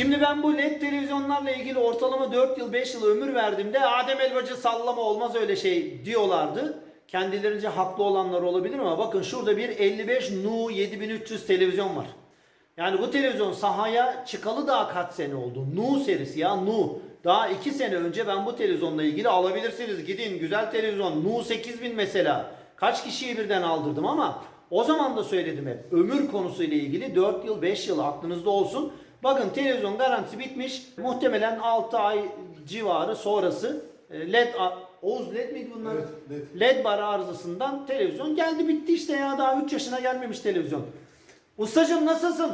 Şimdi ben bu LED televizyonlarla ilgili ortalama 4 yıl 5 yıl ömür verdiğimde Adem Elbacı sallama olmaz öyle şey diyorlardı. Kendilerince haklı olanlar olabilir ama bakın şurada bir 55 Nu 7300 televizyon var. Yani bu televizyon sahaya çıkalı daha kaç sene oldu? Nu serisi ya Nu. Daha 2 sene önce ben bu televizyonla ilgili alabilirsiniz. Gidin güzel televizyon. Nu 8000 mesela. Kaç kişiye birden aldırdım ama o zaman da söyledim hep. Ömür konusuyla ilgili 4 yıl 5 yıl aklınızda olsun. Bakın televizyon garantisi bitmiş. Muhtemelen 6 ay civarı sonrası e, LED Oğuz LED miydi bunlar? Evet, LED. LED bar arızasından televizyon geldi bitti işte ya daha 3 yaşına gelmemiş televizyon. Ustacım nasılsın?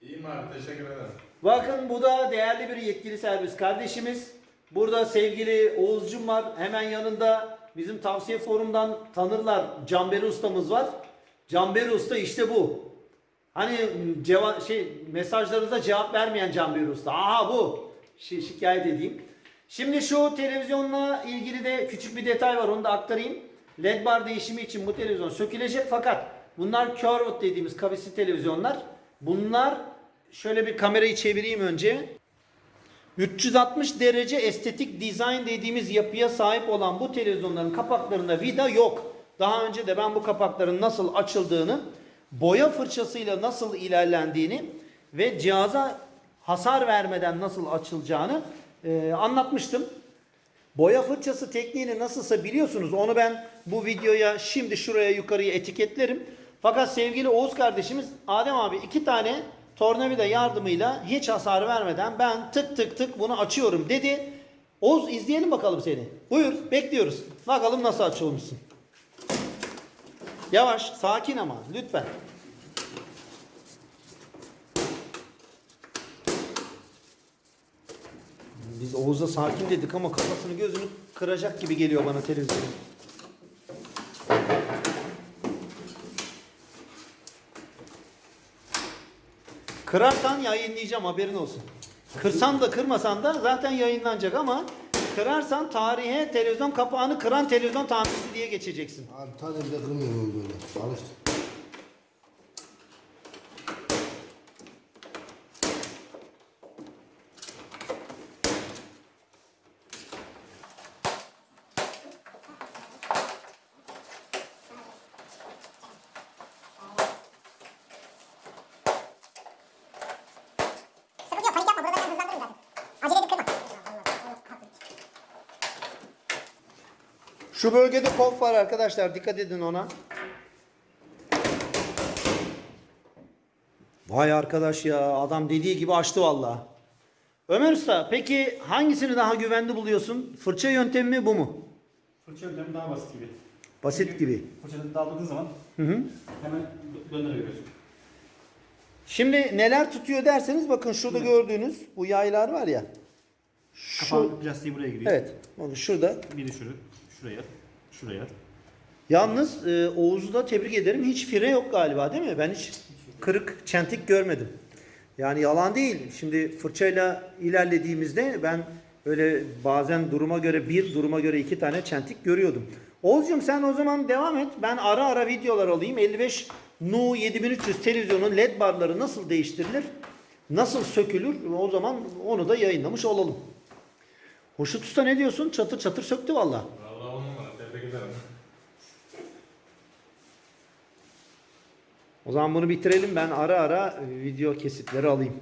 İyiyim abi teşekkür ederim. Bakın bu da değerli bir yetkili servis kardeşimiz. Burada sevgili Oğuzcum var. Hemen yanında bizim tavsiye forumdan tanırlar. Camberi ustamız var. Camberi usta işte bu. Hani ceva şey mesajlarınıza cevap vermeyen Camberi usta. Aha bu. Şi- şikayet edeyim. Şimdi şu televizyonla ilgili de küçük bir detay var onu da aktarayım. LED bar değişimi için bu televizyon sökülecek fakat bunlar curved dediğimiz kavisli televizyonlar. Bunlar şöyle bir kamerayı çevireyim önce. 360 derece estetik design dediğimiz yapıya sahip olan bu televizyonların kapaklarında vida yok. Daha önce de ben bu kapakların nasıl açıldığını, boya fırçasıyla nasıl ilerlendiğini ve cihaza hasar vermeden nasıl açılacağını e, anlatmıştım. Boya fırçası tekniğini nasılsa biliyorsunuz. Onu ben bu videoya şimdi şuraya yukarıya etiketlerim. Fakat sevgili Oğuz kardeşimiz Adem abi iki tane tornavida yardımıyla hiç hasar vermeden ben tık tık tık bunu açıyorum dedi. Oğuz izleyelim bakalım seni. Buyur bekliyoruz. Bakalım nasıl açılmışsın. Yavaş sakin ama lütfen. Biz Oğuz'a sakin dedik ama kafasını gözünü kıracak gibi geliyor bana televizyon. Kırarsan yayınlayacağım haberin olsun. Kırsan da kırmasan da zaten yayınlanacak ama kırarsan tarihe televizyon kapağını kıran televizyon tamircisi diye geçeceksin. Abi tane bile kırmıyorum böyle. Alıştım. Sıkıntı yok panik yapma burada ben hızlandırırım zaten. Şu bölgede pop var arkadaşlar dikkat edin ona. Vay arkadaş ya adam dediği gibi açtı vallahi. Ömer Usta peki hangisini daha güvenli buluyorsun? Fırça yöntemi mi bu mu? Fırça yöntemi daha basit gibi. Basit gibi. Fırçada daldırdığın zaman Hı hı. hemen dö- döndürebiliyorsun. Şimdi neler tutuyor derseniz bakın şurada gördüğünüz bu yaylar var ya. Şu, Kapağın plastiği buraya giriyor. evet. Onu şurada. Biri şuraya, şuraya, şuraya. Yalnız e, Oğuz'u da tebrik ederim. Hiç fire yok galiba değil mi? Ben hiç kırık, çentik görmedim. Yani yalan değil. Şimdi fırçayla ilerlediğimizde ben öyle bazen duruma göre bir, duruma göre iki tane çentik görüyordum. Oğuz'cum sen o zaman devam et. Ben ara ara videolar alayım. 55 Nu 7300 televizyonun led barları nasıl değiştirilir? Nasıl sökülür? O zaman onu da yayınlamış olalım. Hoşut Usta ne diyorsun? Çatır çatır söktü valla. Vallahi on numara tebrik ederim. O zaman bunu bitirelim. Ben ara ara video kesitleri alayım.